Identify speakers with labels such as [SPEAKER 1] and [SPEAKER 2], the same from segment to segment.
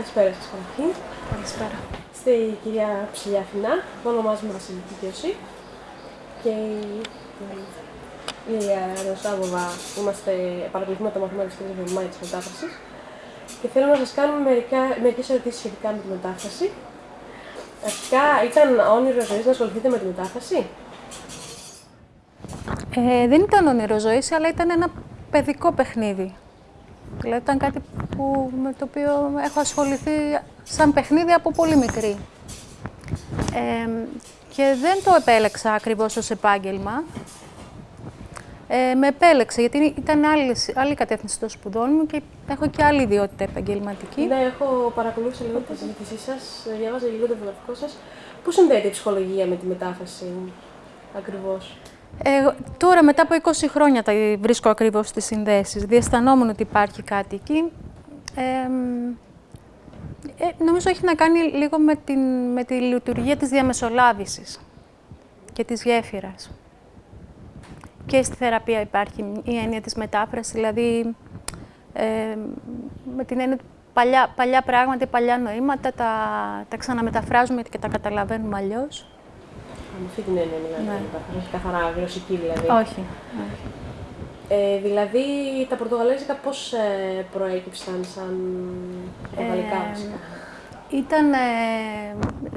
[SPEAKER 1] Καλησπέρα σας καταρχήν.
[SPEAKER 2] Καλησπέρα.
[SPEAKER 1] Στη κυρία Ψηλιά Φινά, το ονομάζουμε Βασιλική Κίωση και η Λία Ρωσάβοβα, είμαστε παρακολουθούμε το μαθήμα της κυρίας Βελμάη της μετάφρασης και θέλω να σας κάνουμε μερικά, μερικές ερωτήσεις σχετικά με τη μετάφραση. Αρχικά, ήταν όνειρο ζωής να ασχοληθείτε με τη μετάφραση?
[SPEAKER 2] Ε, δεν ήταν όνειρο ζωής, αλλά ήταν ένα παιδικό παιχνίδι. Δηλαδή ήταν κάτι που, με το οποίο έχω ασχοληθεί σαν παιχνίδι από πολύ μικρή. και δεν το επέλεξα ακριβώς ως επάγγελμα. Ε, με επέλεξε, γιατί ήταν άλλη, άλλη κατεύθυνση των σπουδών μου και έχω και άλλη ιδιότητα επαγγελματική.
[SPEAKER 1] Ναι, έχω παρακολούθήσει λίγο τη συζήτησή σας, διάβαζα λίγο το βιογραφικό σας. Πού συνδέεται η ψυχολογία με τη μετάφραση, ακριβώς;
[SPEAKER 2] Ε, τώρα, μετά από 20 χρόνια, τα βρίσκω ακριβώς στις συνδέσεις. Διαισθανόμουν ότι υπάρχει κάτι εκεί. Ε, ε, νομίζω έχει να κάνει λίγο με, την, με τη λειτουργία της διαμεσολάβησης και της γέφυρας. Και στη θεραπεία υπάρχει η έννοια της μετάφρασης, δηλαδή ε, με την έννοια παλιά, παλιά πράγματα, παλιά νοήματα, τα, τα ξαναμεταφράζουμε και τα καταλαβαίνουμε αλλιώς.
[SPEAKER 1] Με αυτή την έννοια μιλάμε, ναι. όχι καθαρά γλωσσική δηλαδή.
[SPEAKER 2] Όχι.
[SPEAKER 1] Ε, δηλαδή, τα πορτογαλέζικα πώς ε, προέκυψαν σαν πορτογαλικά;
[SPEAKER 2] Ε, Ήταν, ε,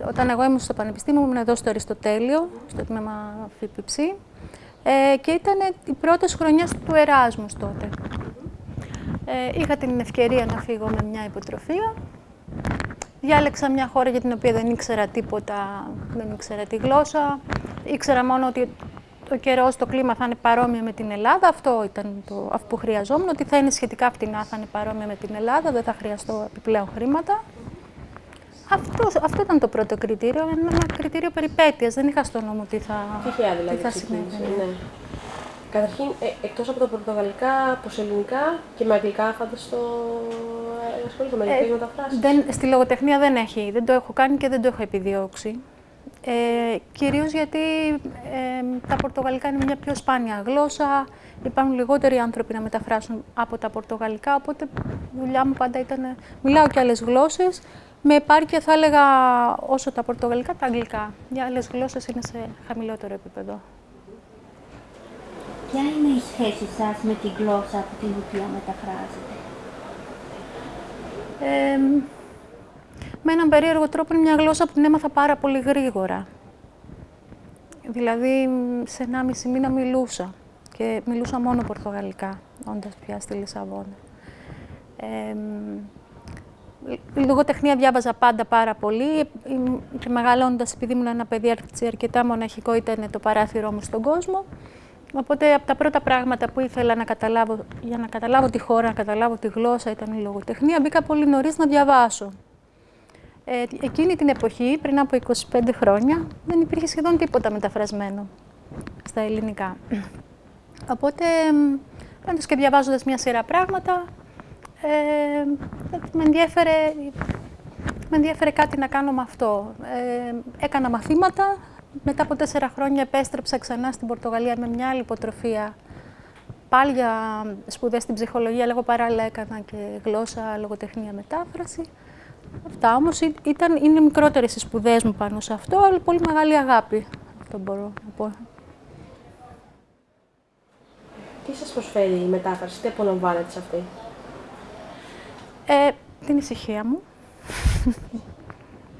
[SPEAKER 2] όταν εγώ ήμουν στο Πανεπιστήμιο, ήμουν εδώ στο Αριστοτέλειο, στο τμήμα ΦΠΨ, ε, και ήταν οι πρώτες χρονιές του Εράσμους τότε. Ε, είχα την ευκαιρία να φύγω με μια υποτροφία Διάλεξα μια χώρα για την οποία δεν ήξερα τίποτα, δεν ήξερα τη γλώσσα. Ήξερα μόνο ότι το καιρό, το κλίμα θα είναι παρόμοιο με την Ελλάδα. Αυτό ήταν το, αυτό που χρειαζόμουν, ότι θα είναι σχετικά φτηνά, θα είναι παρόμοια με την Ελλάδα, δεν θα χρειαστώ επιπλέον χρήματα. Αυτό, αυτό ήταν το πρώτο κριτήριο, ένα κριτήριο περιπέτειας. Δεν είχα στο νόμο τι θα,
[SPEAKER 1] Τυχαία, δηλαδή,
[SPEAKER 2] τι θα συνέβαινε.
[SPEAKER 1] Ναι. Καταρχήν, ε, εκτός από τα πορτογαλικά, πως ελληνικά και με αγγλικά φανταστώ ε, ασχολείται με αγγλικές ε, μεταφράσεις.
[SPEAKER 2] Δεν, στη λογοτεχνία δεν έχει, δεν το έχω κάνει και δεν το έχω επιδιώξει. Ε, κυρίως γιατί ε, τα πορτογαλικά είναι μια πιο σπάνια γλώσσα, υπάρχουν λιγότεροι άνθρωποι να μεταφράσουν από τα πορτογαλικά, οπότε η δουλειά μου πάντα ήταν... Μιλάω και άλλες γλώσσες, με επάρκεια θα έλεγα όσο τα πορτογαλικά, τα αγγλικά. Για άλλες γλώσσες είναι σε χαμηλότερο επίπεδο.
[SPEAKER 3] Ποια είναι η σχέση σας με τη γλώσσα από την οποία μεταφράζετε.
[SPEAKER 2] Ε, με έναν περίεργο τρόπο είναι μια γλώσσα που την έμαθα πάρα πολύ γρήγορα. Δηλαδή, σε ένα μισή μήνα μιλούσα και μιλούσα μόνο πορτογαλικά, όντας πια στη Λισαβόνα. Ε, λογοτεχνία διάβαζα πάντα πάρα πολύ και μεγαλώνοντας, επειδή ήμουν ένα παιδί αρκετά μοναχικό, ήταν το παράθυρό μου στον κόσμο. Οπότε από τα πρώτα πράγματα που ήθελα να καταλάβω, για να καταλάβω τη χώρα, να καταλάβω τη γλώσσα, ήταν η λογοτεχνία. Μπήκα πολύ νωρίς να διαβάσω. Ε, εκείνη την εποχή, πριν από 25 χρόνια, δεν υπήρχε σχεδόν τίποτα μεταφρασμένο στα ελληνικά. Οπότε, πάντως και διαβάζοντας μια σειρά πράγματα, ε, με, ενδιέφερε, με ενδιέφερε κάτι να κάνω με αυτό. Ε, έκανα μαθήματα, μετά από τέσσερα χρόνια επέστρεψα ξανά στην Πορτογαλία με μια άλλη υποτροφία. Πάλι για σπουδές στην ψυχολογία, λέγω παράλληλα έκανα και γλώσσα, λογοτεχνία, μετάφραση. Αυτά όμως είναι μικρότερες οι σπουδές μου πάνω σε αυτό, αλλά πολύ μεγάλη αγάπη. Αυτό μπορώ να πω.
[SPEAKER 1] Τι σας προσφέρει η μετάφραση, τι απολαμβάνετε σε αυτή;
[SPEAKER 2] Ε, την ησυχία μου.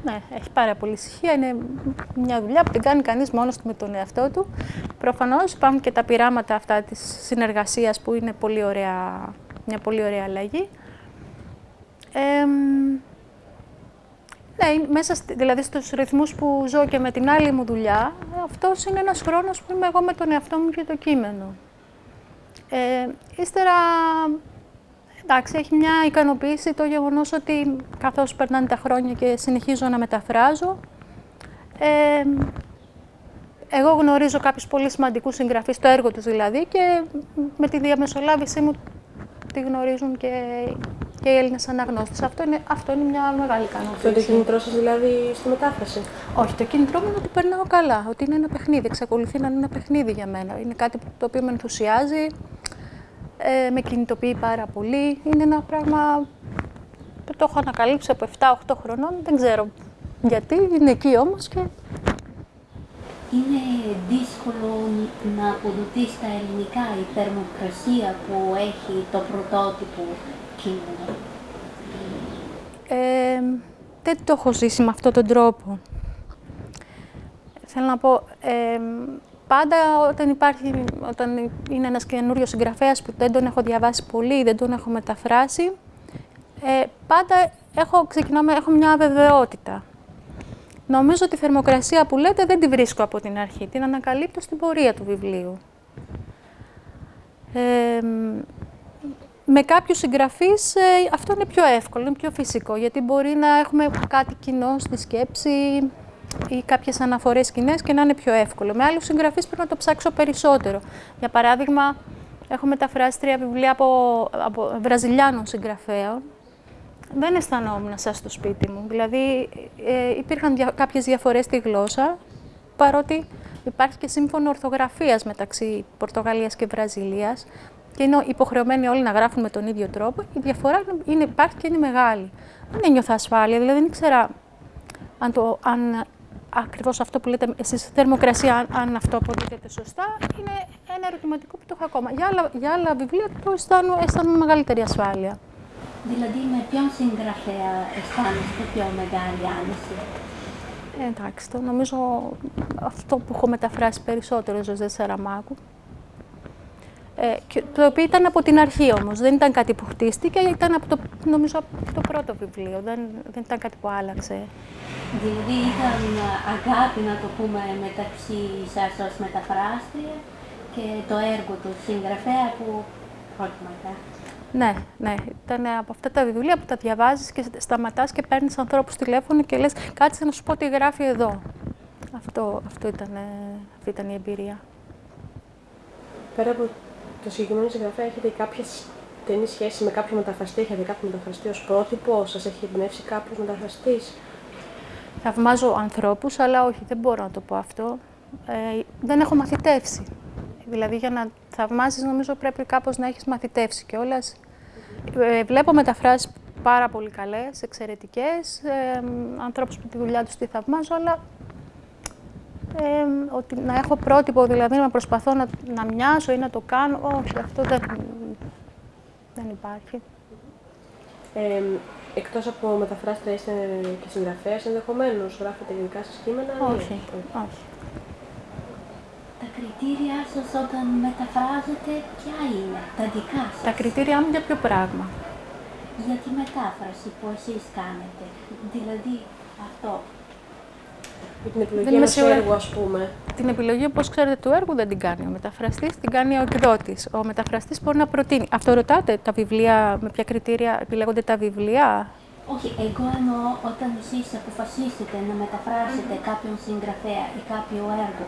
[SPEAKER 2] Ναι, έχει πάρα πολύ ησυχία. Είναι μια δουλειά που την κάνει κανείς μόνος του με τον εαυτό του. Προφανώς υπάρχουν και τα πειράματα αυτά της συνεργασίας που είναι πολύ ωραία, μια πολύ ωραία αλλαγή. Ε, ναι, μέσα δηλαδή στους ρυθμούς που ζω και με την άλλη μου δουλειά, αυτός είναι ένας χρόνος που είμαι εγώ με τον εαυτό μου και το κείμενο. Ε, ύστερα Εντάξει, έχει μια ικανοποίηση το γεγονός ότι καθώς περνάνε τα χρόνια και συνεχίζω να μεταφράζω, ε, εγώ γνωρίζω κάποιους πολύ σημαντικούς συγγραφείς, το έργο τους δηλαδή, και με τη διαμεσολάβησή μου τη γνωρίζουν και, και οι Έλληνες αναγνώστες. Αυτό είναι, αυτό είναι μια μεγάλη ικανοποίηση.
[SPEAKER 1] Αυτό το κίνητρό σας δηλαδή στη μετάφραση;
[SPEAKER 2] Όχι, το κίνητρό μου είναι ότι περνάω καλά, ότι είναι ένα παιχνίδι, εξακολουθεί να είναι ένα παιχνίδι για μένα. Είναι κάτι το οποίο με ενθουσιάζει, ε, με κινητοποιεί πάρα πολύ. Είναι ένα πράγμα το έχω ανακαλύψει από 7-8 χρονών, δεν ξέρω γιατί, είναι εκεί όμως και...
[SPEAKER 3] Είναι δύσκολο να αποδοτείς στα ελληνικά η θερμοκρασία που έχει το πρωτότυπο κείμενο.
[SPEAKER 2] Ε, δεν το έχω ζήσει με αυτόν τον τρόπο. Θέλω να πω, ε, πάντα όταν, υπάρχει, όταν είναι ένας καινούριος συγγραφέας που δεν τον έχω διαβάσει πολύ, δεν τον έχω μεταφράσει, ε, πάντα έχω, ξεκινάμε, έχω μια αβεβαιότητα. Νομίζω ότι η θερμοκρασία που λέτε δεν τη βρίσκω από την αρχή, την ανακαλύπτω στην πορεία του βιβλίου. Ε, με κάποιους συγγραφείς ε, αυτό είναι πιο εύκολο, είναι πιο φυσικό, γιατί μπορεί να έχουμε κάτι κοινό στη σκέψη ή κάποιες αναφορές κοινέ και να είναι πιο εύκολο. Με άλλους συγγραφείς πρέπει να το ψάξω περισσότερο. Για παράδειγμα, έχω μεταφράσει τρία βιβλία από, από Βραζιλιάνων συγγραφέων. Δεν αισθανόμουν σαν στο σπίτι μου. Δηλαδή, ε, υπήρχαν δια, κάποιες διαφορές στη γλώσσα, παρότι υπάρχει και σύμφωνο ορθογραφίας μεταξύ Πορτογαλίας και Βραζιλίας και είναι υποχρεωμένοι όλοι να γράφουν με τον ίδιο τρόπο, η διαφορά είναι, υπάρχει και είναι μεγάλη. Δεν ένιωθα ασφάλεια, δηλαδή δεν ήξερα αν, το, αν ακριβώς αυτό που λέτε εσείς, θερμοκρασία, αν, αν αυτό αποδίδεται σωστά, είναι ένα ερωτηματικό που το έχω ακόμα. Για άλλα, για άλλα βιβλία το αισθάνομαι, αισθάνομαι μεγαλύτερη ασφάλεια.
[SPEAKER 3] Δηλαδή, με ποιον συγγραφέα αισθάνεστε πιο μεγάλη άνεση;
[SPEAKER 2] Ε, εντάξει, το νομίζω αυτό που έχω μεταφράσει περισσότερο, Ζωζέ Σαραμάκου. Ε, το οποίο ήταν από την αρχή όμως, δεν ήταν κάτι που χτίστηκε, ήταν από το, νομίζω από το πρώτο βιβλίο, δεν, δεν ήταν κάτι που άλλαξε.
[SPEAKER 3] Δηλαδή ήταν αγάπη, να το πούμε, μεταξύ σας ως μεταφράστρια και το έργο του συγγραφέα που πρώτη
[SPEAKER 2] Ναι, ναι. Ήταν από αυτά τα βιβλία που τα διαβάζεις και σταματάς και παίρνεις ανθρώπους τηλέφωνο και λες κάτσε να σου πω τι γράφει εδώ. Αυτό, αυτό ήταν, αυτή ήταν η εμπειρία.
[SPEAKER 1] Πέρα από το συγκεκριμένο συγγραφέα έχετε κάποια στενή σχέση με κάποιο μεταφραστή, έχετε κάποιο μεταφραστή ως πρότυπο, σας έχει εμπνεύσει κάποιος μεταφραστής;
[SPEAKER 2] Θαυμάζω ανθρώπους, αλλά όχι, δεν μπορώ να το πω αυτό. Ε, δεν έχω μαθητεύσει. Δηλαδή, για να θαυμάζεις, νομίζω πρέπει κάπως να έχεις μαθητεύσει κιόλας. Ε, βλέπω μεταφράσεις πάρα πολύ καλές, εξαιρετικές, ε, ανθρώπους που τη δουλειά τους τη θαυμάζω, αλλά ε, ότι να έχω πρότυπο, δηλαδή να προσπαθώ να, να μοιάσω ή να το κάνω. Όχι, αυτό δεν, δεν υπάρχει.
[SPEAKER 1] Ε, εκτός από μεταφράστρια είστε και συγγραφέας ενδεχομένως, γράφετε γενικά σας κείμενα;
[SPEAKER 2] Όχι, όχι.
[SPEAKER 3] Τα κριτήρια σας όταν μεταφράζετε ποια είναι, τα δικά σας.
[SPEAKER 2] Τα κριτήρια μου για ποιο πράγμα;
[SPEAKER 3] Για τη μετάφραση που εσείς κάνετε. Δηλαδή αυτό
[SPEAKER 1] την επιλογή ενός έργου, ας πούμε.
[SPEAKER 2] Την επιλογή, όπως ξέρετε, του έργου δεν την κάνει ο μεταφραστής, την κάνει ο εκδότης. Ο μεταφραστής μπορεί να προτείνει. Αυτό ρωτάτε, τα βιβλία, με ποια κριτήρια επιλέγονται τα βιβλία;
[SPEAKER 3] Όχι, εγώ εννοώ όταν εσείς αποφασίσετε να μεταφράσετε κάποιον συγγραφέα ή κάποιο έργο,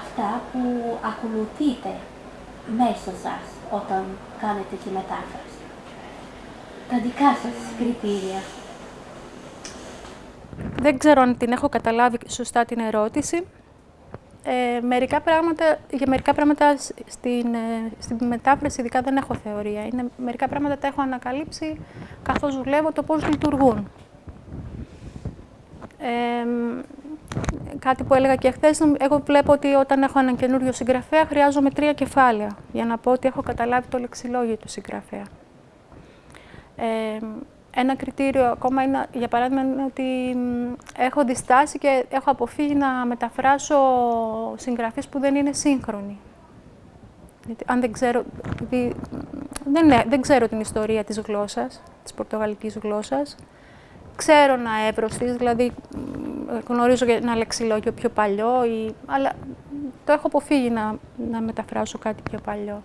[SPEAKER 3] αυτά που ακολουθείτε μέσα σας όταν κάνετε τη μετάφραση. Τα δικά σας κριτήρια.
[SPEAKER 2] Δεν ξέρω αν την έχω καταλάβει σωστά την ερώτηση. Ε, μερικά πράγματα, για μερικά πράγματα στην, ε, στην μετάφραση ειδικά δεν έχω θεωρία. Είναι, μερικά πράγματα τα έχω ανακαλύψει καθώς δουλεύω το πώς λειτουργούν. Ε, κάτι που έλεγα και χθες, εγώ βλέπω ότι όταν έχω έναν καινούριο συγγραφέα χρειάζομαι τρία κεφάλαια για να πω ότι έχω καταλάβει το λεξιλόγιο του συγγραφέα. Ε, ένα κριτήριο ακόμα είναι, για παράδειγμα, είναι ότι έχω διστάσει και έχω αποφύγει να μεταφράσω συγγραφείς που δεν είναι σύγχρονοι. Γιατί αν δεν ξέρω, δεν, δεν ξέρω την ιστορία της γλώσσας, της πορτογαλικής γλώσσας. Ξέρω ένα εύρος της, δηλαδή γνωρίζω ένα λεξιλόγιο πιο παλιό, ή, αλλά το έχω αποφύγει να, να μεταφράσω κάτι πιο παλιό.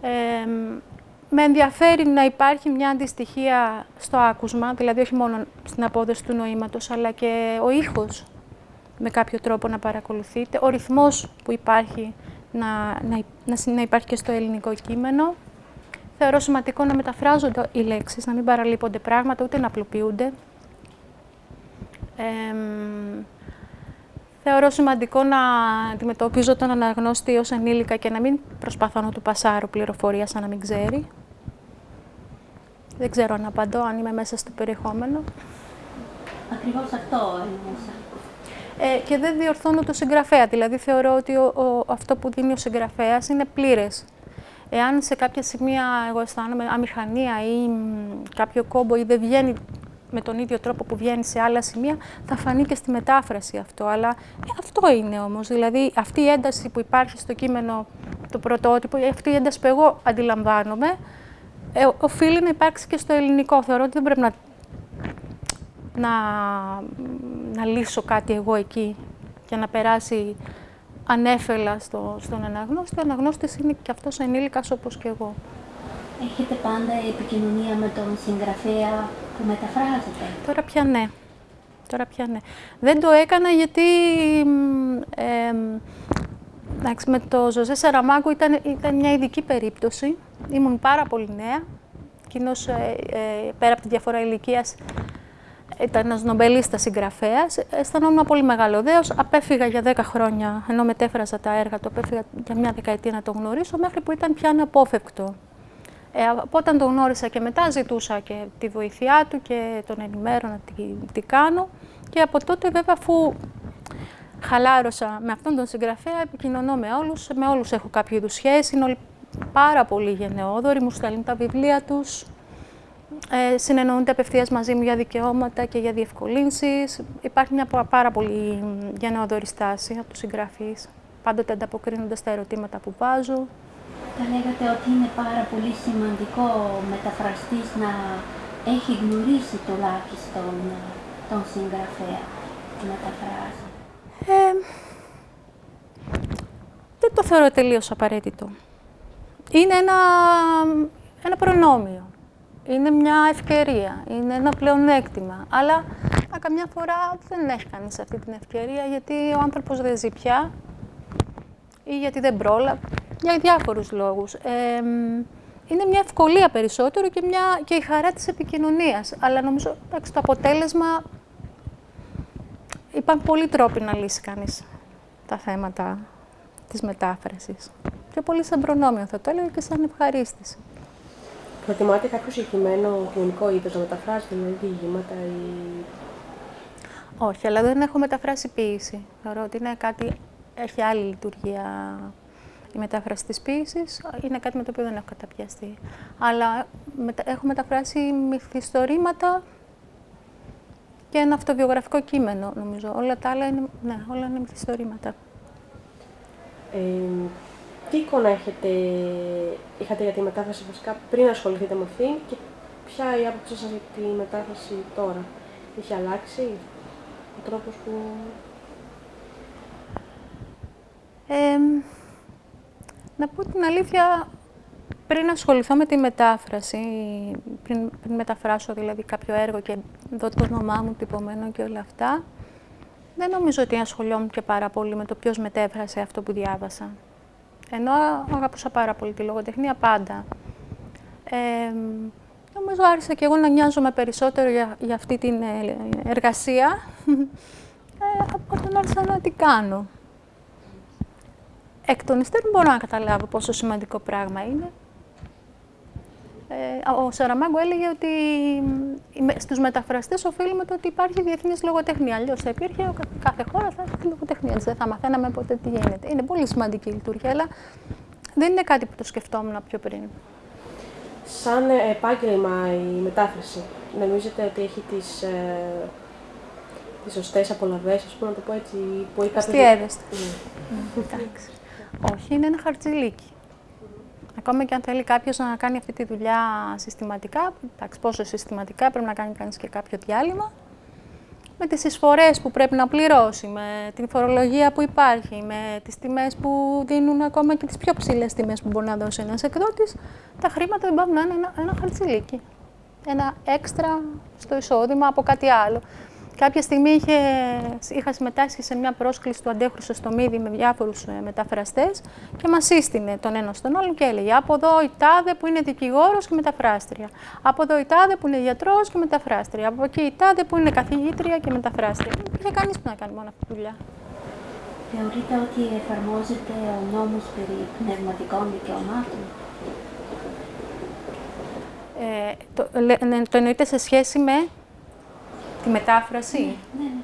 [SPEAKER 2] Ε, με ενδιαφέρει να υπάρχει μια αντιστοιχία στο άκουσμα, δηλαδή όχι μόνο στην απόδοση του νοήματος, αλλά και ο ήχος με κάποιο τρόπο να παρακολουθείτε, ο ρυθμός που υπάρχει να, να, να, να υπάρχει και στο ελληνικό κείμενο. Θεωρώ σημαντικό να μεταφράζονται οι λέξεις, να μην παραλείπονται πράγματα, ούτε να απλοποιούνται. θεωρώ σημαντικό να αντιμετωπίζω τον αναγνώστη ως ενήλικα και να μην προσπαθώ να του πασάρω πληροφορία σαν να μην ξέρει. Δεν ξέρω αν απαντώ, αν είμαι μέσα στο περιεχόμενο.
[SPEAKER 3] Ακριβώς αυτό εννοούσα.
[SPEAKER 2] Ε, και δεν διορθώνω το συγγραφέα. Δηλαδή, θεωρώ ότι ο, αυτό που δίνει ο συγγραφέας είναι πλήρες. Εάν σε κάποια σημεία εγώ αισθάνομαι αμηχανία ή κάποιο κόμπο ή δεν βγαίνει με τον ίδιο τρόπο που βγαίνει σε άλλα σημεία, θα φανεί και στη μετάφραση αυτό. Αλλά ε, αυτό είναι όμως. Δηλαδή, αυτή η ένταση που υπάρχει στο κείμενο, το πρωτότυπο, αυτή η ένταση που εγώ αντιλαμβάνομαι, ε, οφείλει να υπάρξει και στο ελληνικό. Θεωρώ ότι δεν πρέπει να, να, να λύσω κάτι εγώ εκεί για να περάσει ανέφελα στο, στον αναγνώστη. Ο αναγνώστης είναι και αυτός ενήλικας όπως και εγώ.
[SPEAKER 3] Έχετε πάντα επικοινωνία με τον συγγραφέα που μεταφράζετε.
[SPEAKER 2] Τώρα πια ναι. Τώρα πια ναι. Δεν το έκανα γιατί ε, εντάξει, με το Ζωζέ Σαραμάκου ήταν, ήταν μια ειδική περίπτωση. Ήμουν πάρα πολύ νέα. Εκείνος ε, ε, πέρα από τη διαφορά ηλικίας ήταν ένας νομπελίστας συγγραφέας. Αισθανόμουν πολύ μεγάλο δέος. Απέφυγα για 10 χρόνια, ενώ μετέφραζα τα έργα του, απέφυγα για μια δεκαετία να το γνωρίσω, μέχρι που ήταν πια αναπόφευκτο. Ε, από όταν τον γνώρισα και μετά ζητούσα και τη βοήθειά του και τον ενημέρωνα τι, τι κάνω. Και από τότε βέβαια αφού χαλάρωσα με αυτόν τον συγγραφέα, επικοινωνώ με όλους, με όλους έχω κάποιο είδους σχέση, είναι όλοι πάρα πολύ γενναιόδοροι, μου στέλνουν τα βιβλία τους, ε, συνεννοούνται απευθείας μαζί μου για δικαιώματα και για διευκολύνσεις. Υπάρχει μια πάρα πολύ γενναιόδορη στάση από τους συγγραφείς, πάντοτε ανταποκρίνονται στα ερωτήματα που βάζω.
[SPEAKER 3] Θα λέγατε ότι είναι πάρα πολύ σημαντικό ο μεταφραστής να έχει γνωρίσει τουλάχιστον τον συγγραφέα που μεταφράζει. Ε,
[SPEAKER 2] δεν το θεωρώ τελείως απαραίτητο. Είναι ένα, ένα προνόμιο. Είναι μια ευκαιρία, είναι ένα πλεονέκτημα. Αλλά καμιά φορά δεν έχει κανείς αυτή την ευκαιρία γιατί ο άνθρωπος δεν ζει πια ή γιατί δεν πρόλαβε για διάφορους λόγους. είναι μια ευκολία περισσότερο και, μια, και η χαρά της επικοινωνίας. Αλλά νομίζω ότι το αποτέλεσμα υπάρχουν πολλοί τρόποι να λύσει κανείς τα θέματα της μετάφρασης. Και πολύ σαν προνόμιο θα το έλεγα και σαν ευχαρίστηση.
[SPEAKER 1] Προτιμάτε κάποιο συγκεκριμένο κοινωνικό είδος να μεταφράσετε, δηλαδή διηγήματα ή...
[SPEAKER 2] Όχι, αλλά δεν έχω μεταφράσει ποίηση. Θεωρώ ότι είναι κάτι, έχει άλλη λειτουργία η μετάφραση της ποίησης είναι κάτι με το οποίο δεν έχω καταπιαστεί. Αλλά έχω μεταφράσει μυθιστορήματα και ένα αυτοβιογραφικό κείμενο, νομίζω. Όλα τα άλλα είναι, ναι, όλα είναι μυθιστορήματα.
[SPEAKER 1] Ε, τι εικόνα έχετε, είχατε για τη μετάφραση βασικά πριν ασχοληθείτε με αυτήν και ποια η άποψή σας για τη μετάφραση τώρα; Έχει αλλάξει ο τρόπος που...
[SPEAKER 2] Ε, να πω την αλήθεια, πριν ασχοληθώ με τη μετάφραση, πριν, πριν μεταφράσω δηλαδή κάποιο έργο και δω το όνομά μου τυπωμένο και όλα αυτά, δεν νομίζω ότι ασχολιόμουν και πάρα πολύ με το ποιος μετέφρασε αυτό που διάβασα. Ενώ αγαπούσα πάρα πολύ τη λογοτεχνία πάντα. Ε, νομίζω άρχισα και εγώ να νοιάζομαι περισσότερο για, για αυτή την ε, εργασία ε, από όταν άρχισα να τι κάνω εκ των υστέρων μπορώ να καταλάβω πόσο σημαντικό πράγμα είναι. Ε, ο Σαραμάγκο έλεγε ότι στους μεταφραστές οφείλουμε το ότι υπάρχει διεθνής λογοτεχνία. Αλλιώς θα υπήρχε, κάθε χώρα θα έχει λογοτεχνία. Δεν θα μαθαίναμε ποτέ τι γίνεται. Είναι πολύ σημαντική η λειτουργία, αλλά δεν είναι κάτι που το σκεφτόμουν πιο πριν.
[SPEAKER 1] Σαν επάγγελμα η μετάφραση, νομίζετε ότι έχει τις, ε, τις σωστές απολαβές, ας πούμε να το πω έτσι,
[SPEAKER 2] που έχει κάποιος... Αστιαίδεστε. Mm. Εντάξει. Όχι, είναι ένα χαρτζηλίκι. Ακόμα και αν θέλει κάποιος να κάνει αυτή τη δουλειά συστηματικά, εντάξει, πόσο συστηματικά πρέπει να κάνει κανείς και κάποιο διάλειμμα, με τις εισφορές που πρέπει να πληρώσει, με την φορολογία που υπάρχει, με τις τιμές που δίνουν ακόμα και τις πιο ψηλές τιμές που μπορεί να δώσει ένας εκδότης, τα χρήματα δεν πάβουν να είναι ένα, ένα χαρτζηλίκι. Ένα έξτρα στο εισόδημα από κάτι άλλο. Κάποια στιγμή είχε, είχα συμμετάσχει σε μια πρόσκληση του Αντέχου Σωστομίδη με διάφορους ε, μεταφραστές και μας σύστηνε τον ένα στον άλλον και έλεγε: Από εδώ η τάδε που είναι δικηγόρος και μεταφράστρια. Από εδώ η τάδε που είναι γιατρός και μεταφράστρια. Από εκεί η τάδε που είναι καθηγήτρια και μεταφράστρια. Δεν υπήρχε κανείς που να κάνει μόνο αυτή τη δουλειά.
[SPEAKER 3] Θεωρείτε ότι εφαρμόζεται ο νόμος περί πνευματικών δικαιωμάτων;
[SPEAKER 2] Ε, το, ναι, το εννοείται σε σχέση με τη μετάφραση;
[SPEAKER 3] Ναι, ναι.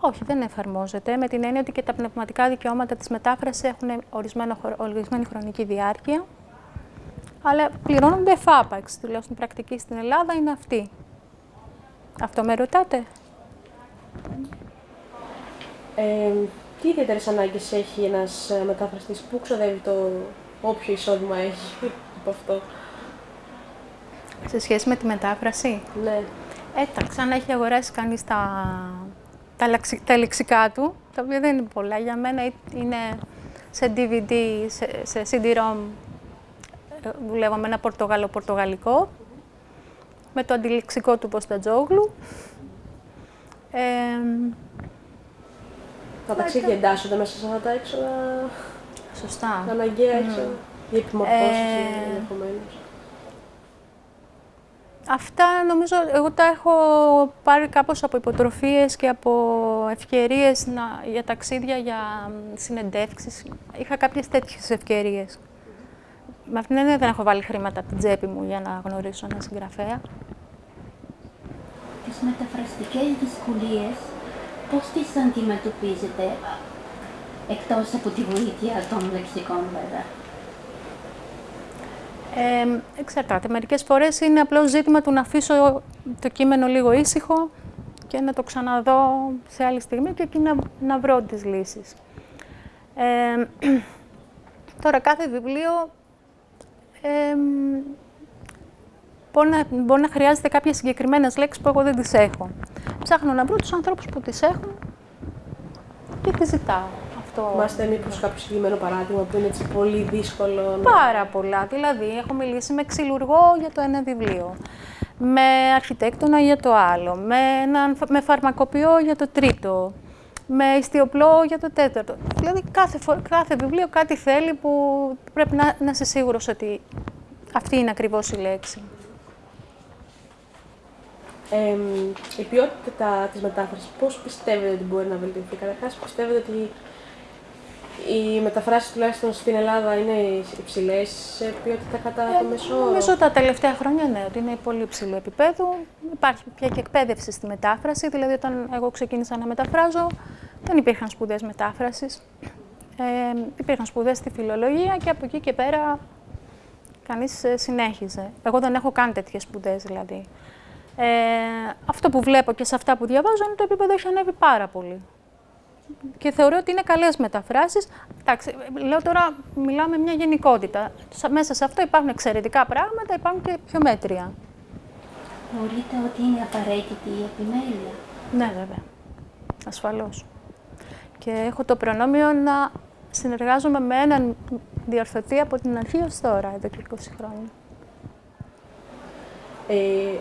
[SPEAKER 2] Όχι, δεν εφαρμόζεται. Με την έννοια ότι και τα πνευματικά δικαιώματα της μετάφρασης έχουν ορισμένο, ορισμένη χρονική διάρκεια. Αλλά πληρώνονται εφάπαξ. Τουλάχιστον πρακτική στην Ελλάδα είναι αυτή. Αυτό με ρωτάτε;
[SPEAKER 1] Ε, τι ιδιαίτερες ανάγκες έχει ένας μετάφραστης, πού ξοδεύει το όποιο εισόδημα έχει από αυτό;
[SPEAKER 2] Σε σχέση με τη μετάφραση;
[SPEAKER 1] Ναι.
[SPEAKER 2] Εντάξει, αν έχει αγοράσει κανείς τα, τα, τα λεξικά του, τα οποία δεν είναι πολλά. Για μένα είναι σε DVD, σε, σε CD-ROM, ε, δουλεύω με ένα πορτογαλο-πορτογαλικό, με το αντιληξικό του Ποστατζόγλου. Ε,
[SPEAKER 1] τα ταξίδια εντάσσονται μέσα σε αυτά τα έξοδα.
[SPEAKER 2] Σωστά.
[SPEAKER 1] Τα αναγκαία έξοδα. Οι επιμορφώσεις ε... ενδεχομένως.
[SPEAKER 2] Αυτά νομίζω, εγώ τα έχω πάρει κάπως από υποτροφίες και από ευκαιρίες να, για ταξίδια, για συνεντεύξεις. Είχα κάποιες τέτοιες ευκαιρίες. Με αυτήν την έννοια δεν έχω βάλει χρήματα από την τσέπη μου για να γνωρίσω ένα συγγραφέα.
[SPEAKER 3] Τις μεταφραστικές δυσκολίες, πώς τις αντιμετωπίζετε, εκτός από τη βοήθεια των λεξικών βέβαια;
[SPEAKER 2] Ε, εξαρτάται. Μερικές φορές είναι απλώς ζήτημα του να αφήσω το κείμενο λίγο ήσυχο και να το ξαναδώ σε άλλη στιγμή και εκεί να, να βρω τις λύσεις. Ε, τώρα, κάθε βιβλίο ε, μπορεί, να, μπορεί να χρειάζεται κάποιες συγκεκριμένες λέξεις που εγώ δεν τις έχω. Ψάχνω να βρω τους ανθρώπους που τις έχουν και τις ζητάω
[SPEAKER 1] αυτό. Μάστε μήπως κάποιο συγκεκριμένο παράδειγμα που είναι έτσι πολύ δύσκολο.
[SPEAKER 2] Πάρα πολλά. Δηλαδή, έχω μιλήσει με ξυλουργό για το ένα βιβλίο, με αρχιτέκτονα για το άλλο, με, έναν, με φαρμακοποιό για το τρίτο, με ιστιοπλό για το τέταρτο. Δηλαδή, κάθε, κάθε βιβλίο κάτι θέλει που πρέπει να, να είσαι σίγουρος ότι αυτή είναι ακριβώς η λέξη.
[SPEAKER 1] Ε, η ποιότητα της μετάφρασης, πώς πιστεύετε ότι μπορεί να βελτιωθεί; Καταρχάς, πιστεύετε ότι οι μεταφράσεις τουλάχιστον στην Ελλάδα είναι υψηλές σε ποιότητα κατά το ε, μεσό.
[SPEAKER 2] Νομίζω τα τελευταία χρόνια ναι, ότι είναι πολύ υψηλό επίπεδο. Υπάρχει πια και εκπαίδευση στη μετάφραση. Δηλαδή, όταν εγώ ξεκίνησα να μεταφράζω, δεν υπήρχαν σπουδές μετάφρασης. Ε, υπήρχαν σπουδές στη φιλολογία και από εκεί και πέρα κανείς ε, συνέχιζε. Εγώ δεν έχω καν τέτοιες σπουδές δηλαδή. Ε, αυτό που βλέπω και σε αυτά που διαβάζω είναι το επίπεδο έχει ανέβει πάρα πολύ και θεωρώ ότι είναι καλές μεταφράσεις. Εντάξει, λέω τώρα, μιλάμε μια γενικότητα. Μέσα σε αυτό υπάρχουν εξαιρετικά πράγματα, υπάρχουν και πιο μέτρια.
[SPEAKER 3] Θεωρείτε ότι είναι απαραίτητη η επιμέλεια;
[SPEAKER 2] Ναι, βέβαια. Ασφαλώς. Και έχω το προνόμιο να συνεργάζομαι με έναν διορθωτή από την αρχή ως τώρα, εδώ και 20 χρόνια.
[SPEAKER 1] Ε,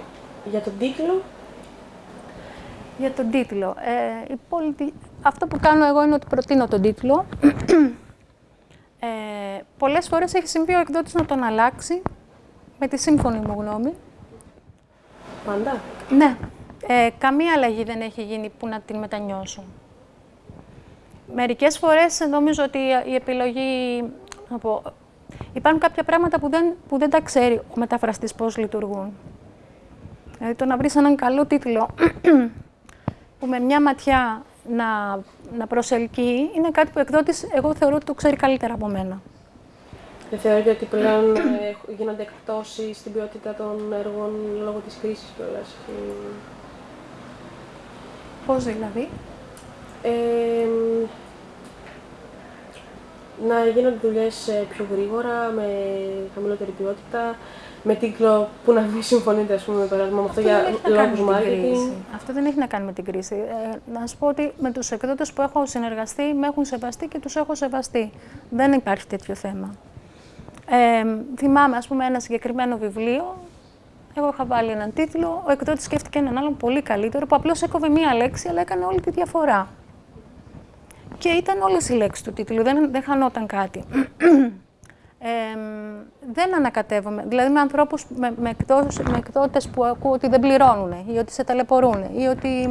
[SPEAKER 1] για τον τίτλο;
[SPEAKER 2] Για τον τίτλο. Ε, η πολιτι αυτό που κάνω εγώ είναι ότι προτείνω τον τίτλο. Ε, πολλές φορές έχει συμβεί ο εκδότης να τον αλλάξει, με τη σύμφωνη μου γνώμη.
[SPEAKER 1] Πάντα.
[SPEAKER 2] Ναι. Ε, καμία αλλαγή δεν έχει γίνει που να την μετανιώσω. Μερικές φορές νομίζω ότι η επιλογή... Να πω, υπάρχουν κάποια πράγματα που δεν, που δεν τα ξέρει ο μεταφραστής πώς λειτουργούν. Δηλαδή το να βρεις έναν καλό τίτλο που με μια ματιά να, να προσελκύει είναι κάτι που ο εκδότης εγώ θεωρώ ότι το ξέρει καλύτερα από μένα.
[SPEAKER 1] Δεν θεωρείτε ότι πλέον ε, γίνονται εκπτώσεις στην ποιότητα των έργων λόγω της κρίσης κιόλας.
[SPEAKER 2] Πώς δηλαδή;
[SPEAKER 1] Ε, να γίνονται δουλειές ε, πιο γρήγορα, με χαμηλότερη ποιότητα, με τίτλο που να μην συμφωνείτε, ας πούμε, με αυτό για λόγους marketing.
[SPEAKER 2] Αυτό δεν έχει να κάνει με την κρίση. Ε, να σου πω ότι με τους εκδότες που έχω συνεργαστεί, με έχουν σεβαστεί και τους έχω σεβαστεί. Δεν υπάρχει τέτοιο θέμα. Ε, θυμάμαι, ας πούμε, ένα συγκεκριμένο βιβλίο. Εγώ είχα βάλει έναν τίτλο, ο εκδότης σκέφτηκε έναν άλλον πολύ καλύτερο, που απλώς έκοβε μία λέξη, αλλά έκανε όλη τη διαφορά. Και ήταν όλες οι λέξεις του τίτλου, δεν, δεν χανόταν κάτι ε, δεν ανακατεύομαι. Δηλαδή με ανθρώπους, με, με, με εκδότες που ακούω ότι δεν πληρώνουν ή ότι σε ταλαιπωρούν ή ότι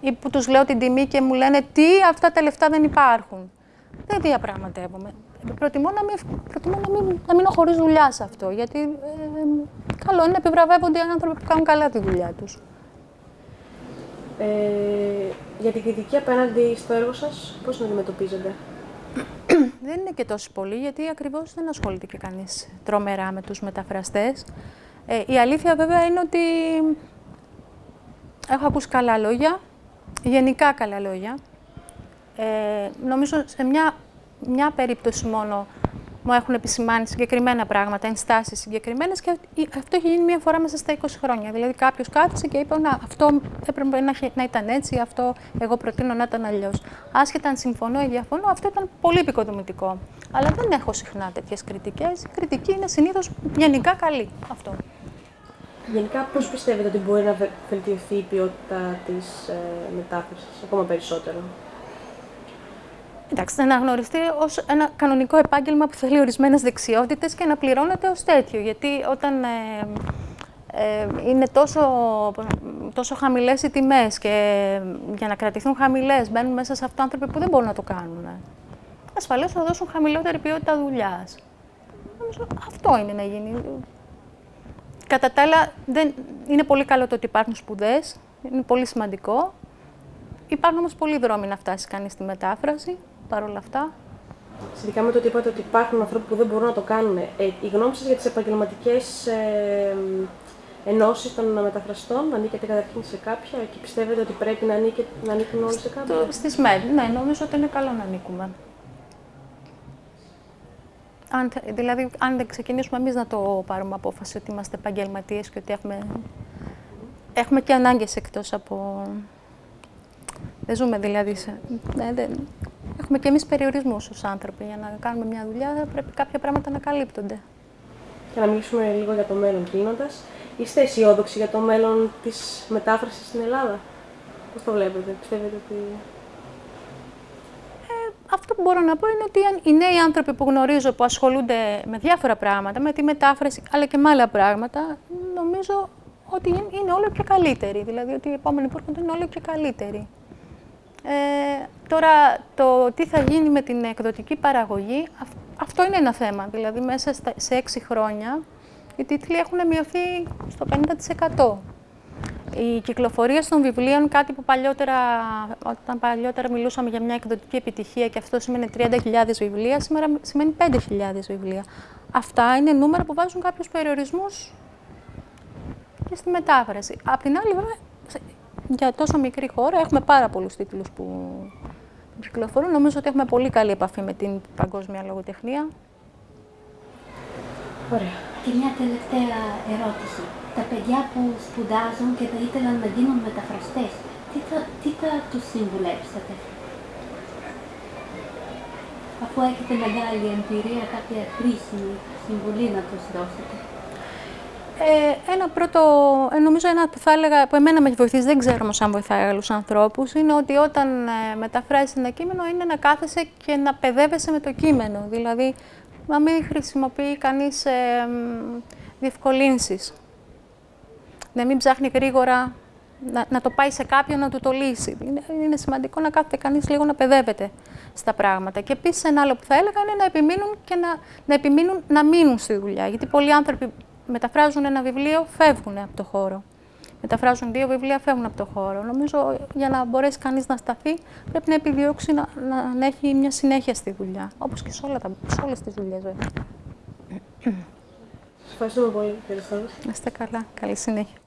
[SPEAKER 2] ή που τους λέω την τιμή και μου λένε τι αυτά τα λεφτά δεν υπάρχουν. Δεν διαπραγματεύομαι. προτιμώ να μην, προτιμώ να μην, να μείνω χωρίς δουλειά σε αυτό, γιατί ε, καλό είναι να επιβραβεύονται οι άνθρωποι που κάνουν καλά τη δουλειά τους.
[SPEAKER 1] Ε, για την κριτική απέναντι στο έργο σας, πώς την αντιμετωπίζετε;
[SPEAKER 2] δεν είναι και τόσο πολύ, γιατί ακριβώς δεν ασχολείται και κανείς τρομερά με τους μεταφραστές. Ε, η αλήθεια βέβαια είναι ότι έχω ακούσει καλά λόγια, γενικά καλά λόγια. Ε, νομίζω σε μια, μια περίπτωση μόνο μου έχουν επισημάνει συγκεκριμένα πράγματα, ενστάσεις συγκεκριμένες και αυτό έχει γίνει μία φορά μέσα στα 20 χρόνια. Δηλαδή, κάποιος κάθισε και είπε: Να, αυτό έπρεπε να, να ήταν έτσι, αυτό εγώ προτείνω να ήταν αλλιώς. Άσχετα αν συμφωνώ ή διαφωνώ, αυτό ήταν πολύ επικοδομητικό. Αλλά δεν έχω συχνά τέτοιες κριτικές. Η κριτική είναι συνήθως γενικά καλή. Αυτό.
[SPEAKER 1] Γενικά, πώς πιστεύετε ότι μπορεί να βελτιωθεί η ποιότητα της ε, μετάφρασης ακόμα περισσότερο;
[SPEAKER 2] Εντάξει, να αναγνωριστεί ως ένα κανονικό επάγγελμα που θέλει ορισμένες δεξιότητες και να πληρώνεται ως τέτοιο. Γιατί όταν ε, ε, είναι τόσο, τόσο χαμηλές οι τιμές και για να κρατηθούν χαμηλές μπαίνουν μέσα σε αυτό άνθρωποι που δεν μπορούν να το κάνουν. Ασφαλώς θα δώσουν χαμηλότερη ποιότητα δουλειάς. Αυτό είναι να γίνει. Κατά τα άλλα, δεν, είναι πολύ καλό το ότι υπάρχουν σπουδές. Είναι πολύ σημαντικό. Υπάρχουν όμως πολλοί δρόμοι να φτάσει κανείς στη μετάφραση παρόλα αυτά.
[SPEAKER 1] Σχετικά με το ότι είπατε ότι υπάρχουν άνθρωποι που δεν μπορούν να το κάνουν, ε, η γνώμη σας για τις επαγγελματικές ε, ενώσεις των μεταφραστών, ανήκετε καταρχήν σε κάποια και πιστεύετε ότι πρέπει να, ανήκε, να ανήκουν όλοι σε κάποια;
[SPEAKER 2] Στις ΜΕΔ, ναι, νομίζω ότι είναι καλό να ανήκουμε. Αν, δηλαδή, αν δεν ξεκινήσουμε εμείς να το πάρουμε απόφαση ότι είμαστε επαγγελματίες και ότι έχουμε, έχουμε και ανάγκες εκτός από. Δεν ζούμε δηλαδή. Σε, ναι, δεν, έχουμε και εμείς περιορισμούς ως άνθρωποι. Για να κάνουμε μια δουλειά πρέπει κάποια πράγματα να καλύπτονται.
[SPEAKER 1] Και να μιλήσουμε λίγο για το μέλλον κλείνοντας. Είστε αισιόδοξοι για το μέλλον της μετάφρασης στην Ελλάδα; Πώς το βλέπετε, πιστεύετε ότι.
[SPEAKER 2] Ε, αυτό που μπορώ να πω είναι ότι οι νέοι άνθρωποι που γνωρίζω που ασχολούνται με διάφορα πράγματα, με τη μετάφραση αλλά και με άλλα πράγματα, νομίζω ότι είναι όλο και καλύτεροι. Δηλαδή ότι οι επόμενοι που έρχονται είναι όλο και καλύτεροι. Ε, τώρα, το τι θα γίνει με την εκδοτική παραγωγή, αυτό είναι ένα θέμα. Δηλαδή, μέσα σε έξι χρόνια, οι τίτλοι έχουν μειωθεί στο 50%. Η κυκλοφορία των βιβλίων, κάτι που παλιότερα, όταν παλιότερα μιλούσαμε για μια εκδοτική επιτυχία και αυτό σημαίνει 30.000 βιβλία, σήμερα σημαίνει 5.000 βιβλία. Αυτά είναι νούμερα που βάζουν κάποιους περιορισμούς και στη μετάφραση. Απ' την άλλη, βέβαια, για τόσο μικρή χώρα έχουμε πάρα πολλούς τίτλους που κυκλοφορούν. Νομίζω ότι έχουμε πολύ καλή επαφή με την παγκόσμια λογοτεχνία.
[SPEAKER 1] Ωραία.
[SPEAKER 3] Και μια τελευταία ερώτηση. Τα παιδιά που σπουδάζουν και θα ήθελαν να γίνουν μεταφραστές, τι θα, τι θα τους συμβουλέψετε; Αφού έχετε μεγάλη εμπειρία, κάποια χρήσιμη συμβουλή να τους δώσετε.
[SPEAKER 2] Ε, ένα πρώτο, ε, νομίζω ένα που θα έλεγα, που εμένα με έχει βοηθήσει, δεν ξέρω όμως αν βοηθάει άλλους ανθρώπους, είναι ότι όταν ε, μεταφράζεις ένα κείμενο είναι να κάθεσαι και να παιδεύεσαι με το κείμενο. Δηλαδή, να μην χρησιμοποιεί κανείς ε, διευκολύνσεις. Να μην ψάχνει γρήγορα να, να το πάει σε κάποιον να του το λύσει. Είναι, είναι σημαντικό να κάθεται κανείς λίγο να παιδεύεται στα πράγματα. Και επίσης ένα άλλο που θα έλεγα είναι να επιμείνουν και να, να επιμείνουν να μείνουν στη δουλειά. Γιατί πολλοί άνθρωποι μεταφράζουν ένα βιβλίο, φεύγουν από το χώρο. Μεταφράζουν δύο βιβλία, φεύγουν από το χώρο. Νομίζω για να μπορέσει κανείς να σταθεί, πρέπει να επιδιώξει να, να, να έχει μια συνέχεια στη δουλειά. Όπως και σε, όλα σε όλες τις δουλειές, βέβαια.
[SPEAKER 1] Σας ευχαριστούμε πολύ, κύριε
[SPEAKER 2] Να είστε καλά. Καλή συνέχεια.